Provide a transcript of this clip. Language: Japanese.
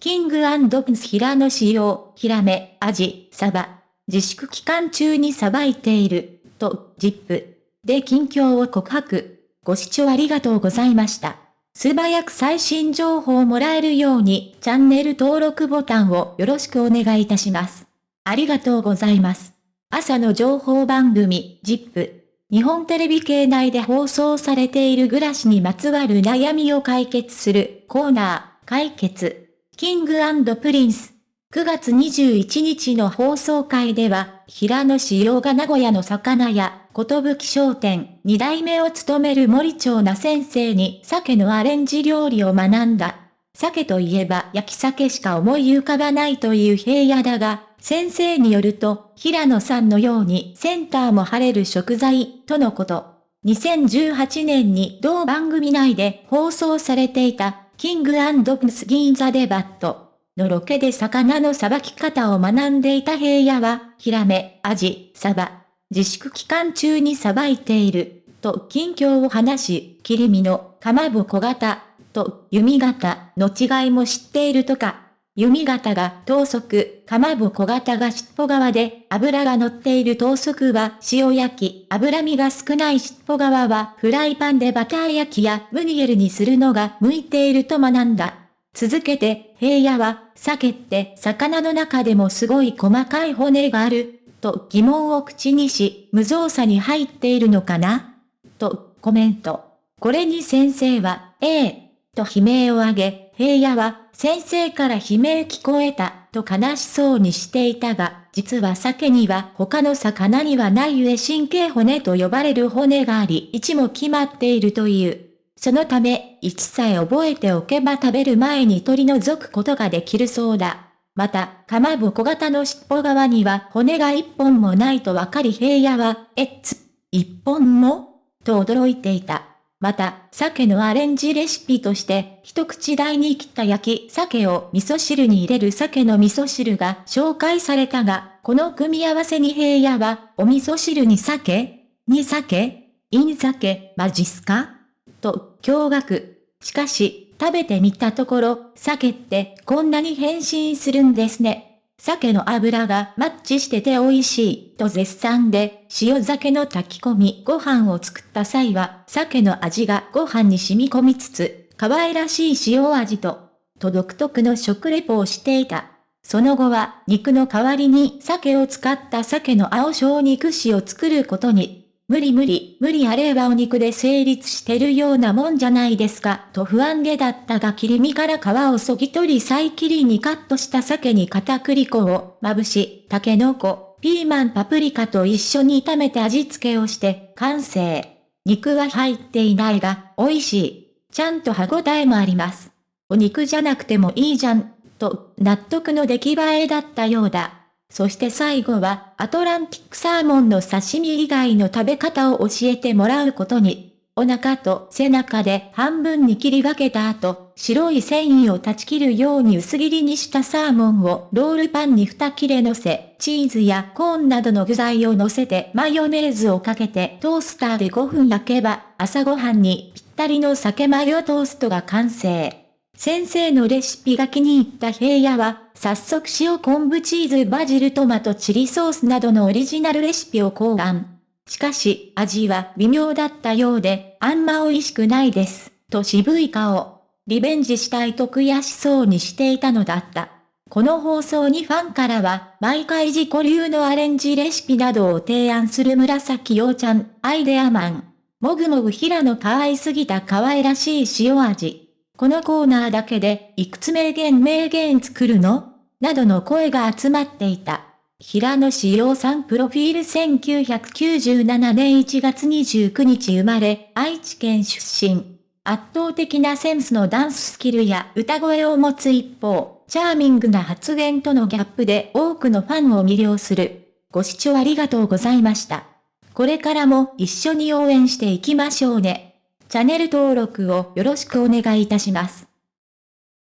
キングプンス平野仕様、ヒラメ、アジ、サバ。自粛期間中にさばいている、と、ジップ。で近況を告白。ご視聴ありがとうございました。素早く最新情報をもらえるように、チャンネル登録ボタンをよろしくお願いいたします。ありがとうございます。朝の情報番組、ジップ。日本テレビ系内で放送されている暮らしにまつわる悩みを解決するコーナー、解決。キングプリンス。9月21日の放送回では、平野紫耀が名古屋の魚屋、ことぶき商店、二代目を務める森長奈先生に鮭のアレンジ料理を学んだ。鮭といえば焼き鮭しか思い浮かばないという平野だが、先生によると、平野さんのようにセンターも張れる食材、とのこと。2018年に同番組内で放送されていたキングプスギンザデバット。のロケで魚のさばき方を学んでいた平野は、ヒラメ、アジ、サバ、自粛期間中にさばいている、と近況を話し、切り身の、かまぼこ型、と、弓型の違いも知っているとか、弓型が等速、かまぼこ型が尻尾側で、油が乗っている等速は塩焼き、脂身が少ない尻尾側はフライパンでバター焼きやムニエルにするのが向いていると学んだ。続けて、平野は、鮭って魚の中でもすごい細かい骨がある、と疑問を口にし、無造作に入っているのかなとコメント。これに先生は、ええ、と悲鳴を上げ、平野は、先生から悲鳴聞こえた、と悲しそうにしていたが、実は鮭には他の魚にはない上神経骨と呼ばれる骨があり、位置も決まっているという。そのため、位置さえ覚えておけば食べる前に取り除くことができるそうだ。また、かまぼこ型の尻尾側には骨が一本もないとわかり平野は、えっつ、一本も？と驚いていた。また、鮭のアレンジレシピとして、一口大に切った焼き鮭を味噌汁に入れる鮭の味噌汁が紹介されたが、この組み合わせに平野は、お味噌汁に鮭に鮭イン鮭マジスかと、驚愕。しかし、食べてみたところ、鮭ってこんなに変身するんですね。鮭の油がマッチしてて美味しい、と絶賛で、塩鮭の炊き込みご飯を作った際は、鮭の味がご飯に染み込みつつ、可愛らしい塩味と、と独特の食レポをしていた。その後は、肉の代わりに鮭を使った鮭の青小肉塩を作ることに、無理無理、無理あればお肉で成立してるようなもんじゃないですか、と不安げだったが切り身から皮をそぎ取り再切りにカットした鮭に片栗粉をまぶし、タケノコ、ピーマンパプリカと一緒に炒めて味付けをして完成。肉は入っていないが、美味しい。ちゃんと歯ごたえもあります。お肉じゃなくてもいいじゃん、と納得の出来栄えだったようだ。そして最後は、アトランティックサーモンの刺身以外の食べ方を教えてもらうことに、お腹と背中で半分に切り分けた後、白い繊維を断ち切るように薄切りにしたサーモンをロールパンに2切れ乗せ、チーズやコーンなどの具材を乗せてマヨネーズをかけてトースターで5分焼けば、朝ごはんにぴったりの酒マヨトーストが完成。先生のレシピが気に入った平野は、早速塩昆布チーズバジルトマトチリソースなどのオリジナルレシピを考案。しかし、味は微妙だったようで、あんま美味しくないです、と渋い顔。リベンジしたいと悔しそうにしていたのだった。この放送にファンからは、毎回自己流のアレンジレシピなどを提案する紫陽ちゃん、アイデアマン。もぐもぐ平野可愛すぎた可愛らしい塩味。このコーナーだけで、いくつ名言名言作るの？などの声が集まっていた。平野志陽さんプロフィール1997年1月29日生まれ、愛知県出身。圧倒的なセンスのダンススキルや歌声を持つ一方、チャーミングな発言とのギャップで多くのファンを魅了する。ご視聴ありがとうございました。これからも一緒に応援していきましょうね。チャンネル登録をよろしくお願いいたします。